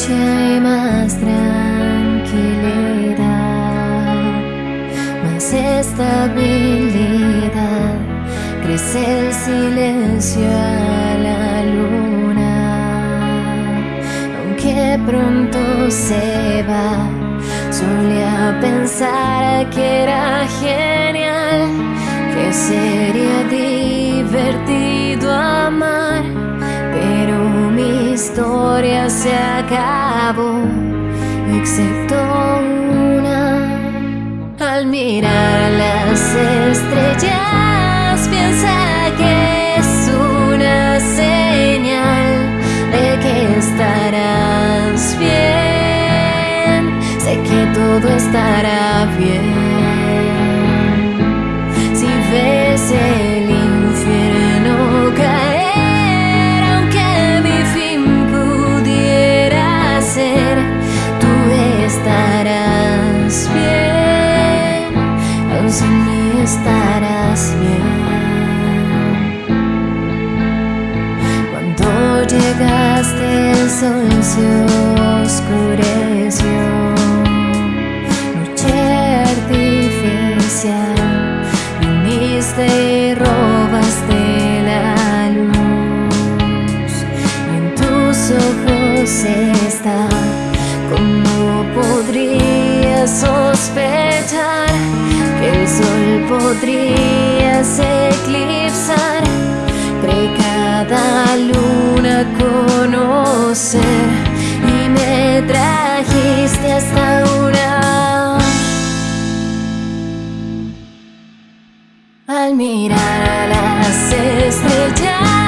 hay más tranquilidad, más estabilidad, crece el silencio a la luna, aunque pronto se va. Solía pensar que era genial, que sería divertido amar historia se acabó, excepto una. Al mirar las estrellas, piensa que es una señal de que estarás bien. Sé que todo estará bien. Estarás bien. Cuando llegaste el sol se oscureció, noche artificial, viniste y robaste la luz, y en tus ojos está, como podría sospechar el sol podrías eclipsar, cree cada luna conocer y me trajiste hasta una. Al mirar las estrellas,